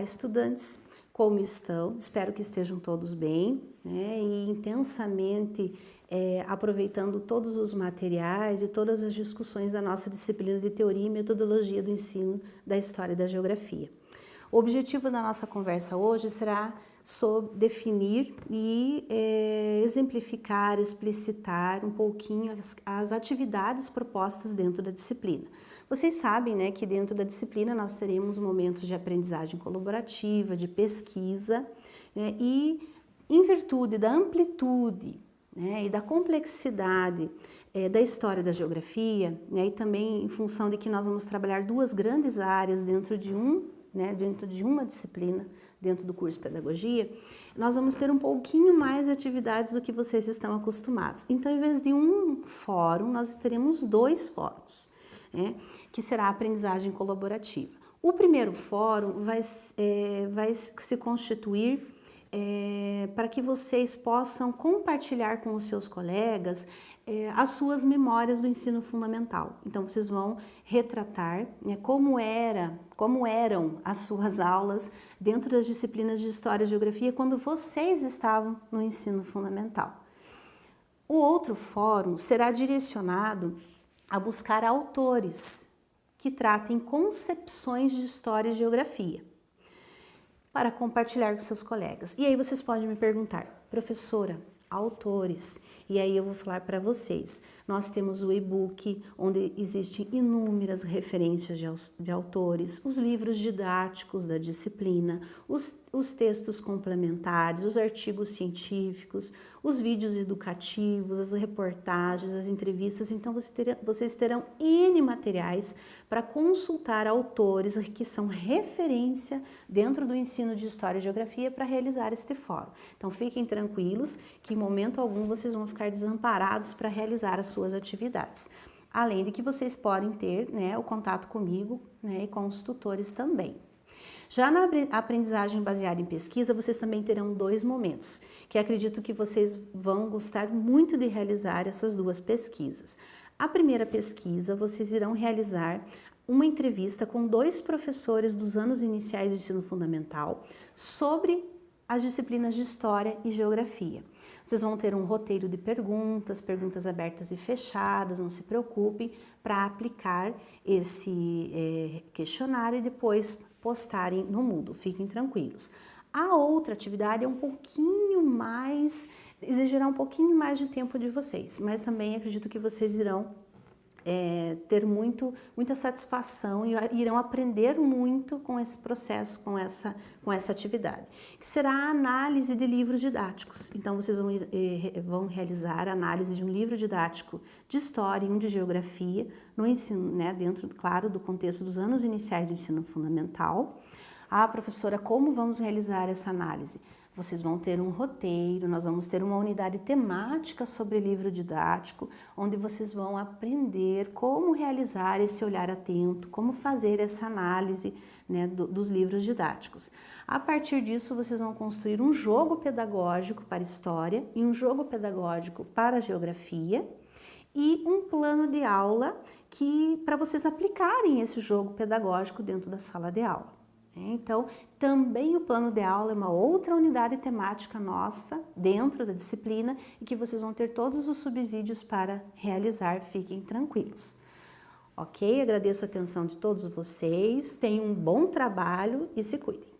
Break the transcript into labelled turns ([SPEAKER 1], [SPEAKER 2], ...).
[SPEAKER 1] estudantes, como estão? Espero que estejam todos bem né? e intensamente é, aproveitando todos os materiais e todas as discussões da nossa disciplina de Teoria e Metodologia do Ensino da História e da Geografia. O objetivo da nossa conversa hoje será sobre definir e é, exemplificar, explicitar um pouquinho as, as atividades propostas dentro da disciplina. Vocês sabem né, que dentro da disciplina nós teremos momentos de aprendizagem colaborativa, de pesquisa, né, e em virtude da amplitude né, e da complexidade é, da história da geografia, né, e também em função de que nós vamos trabalhar duas grandes áreas dentro de, um, né, dentro de uma disciplina, dentro do curso de Pedagogia, nós vamos ter um pouquinho mais de atividades do que vocês estão acostumados. Então, em vez de um fórum, nós teremos dois fóruns né, que será a aprendizagem colaborativa. O primeiro fórum vai, é, vai se constituir é, para que vocês possam compartilhar com os seus colegas é, as suas memórias do ensino fundamental. Então vocês vão retratar né, como era, como eram as suas aulas dentro das disciplinas de História e Geografia quando vocês estavam no ensino fundamental. O outro fórum será direcionado a buscar autores que tratem concepções de história e geografia para compartilhar com seus colegas. E aí vocês podem me perguntar, professora, autores, e aí eu vou falar para vocês. Nós temos o e-book, onde existem inúmeras referências de, de, autores, os livros didáticos da disciplina, os, os textos complementares, os artigos científicos, os vídeos educativos, as reportagens, as entrevistas. Então, vocês terão N materiais para consultar autores que são referência dentro do ensino de História e Geografia para realizar este fórum. Então, fiquem tranquilos que em momento algum vocês vão ficar desamparados para realizar as suas atividades. Além de que vocês podem ter né, o contato comigo né, e com os tutores também. Já na aprendizagem baseada em pesquisa, vocês também terão dois momentos, que acredito que vocês vão gostar muito de realizar essas duas pesquisas. A primeira pesquisa, vocês irão realizar uma entrevista com dois professores dos anos iniciais do ensino fundamental sobre as disciplinas de História e Geografia. Vocês vão ter um roteiro de perguntas, perguntas abertas e fechadas, não se preocupem, para aplicar esse é, questionário e depois postarem no Moodle, fiquem tranquilos. A outra atividade é um pouquinho mais, exigirá um pouquinho mais de tempo de vocês, mas também acredito que vocês irão é, ter muito, muita satisfação e irão aprender muito com esse processo, com essa, com essa atividade, que será a análise de livros didáticos. Então, vocês vão, eh, vão realizar a análise de um livro didático de História e um de Geografia, no ensino, né, dentro, claro, do contexto dos anos iniciais do ensino fundamental. Ah, professora, como vamos realizar essa análise? Vocês vão ter um roteiro, nós vamos ter uma unidade temática sobre livro didático, onde vocês vão aprender como realizar esse olhar atento, como fazer essa análise né, do, dos livros didáticos. A partir disso, vocês vão construir um jogo pedagógico para história e um jogo pedagógico para geografia e um plano de aula que para vocês aplicarem esse jogo pedagógico dentro da sala de aula. Né? Então, também o plano de aula é uma outra unidade temática nossa dentro da disciplina e que vocês vão ter todos os subsídios para realizar, fiquem tranquilos. Ok? Agradeço a atenção de todos vocês, tenham um bom trabalho e se cuidem.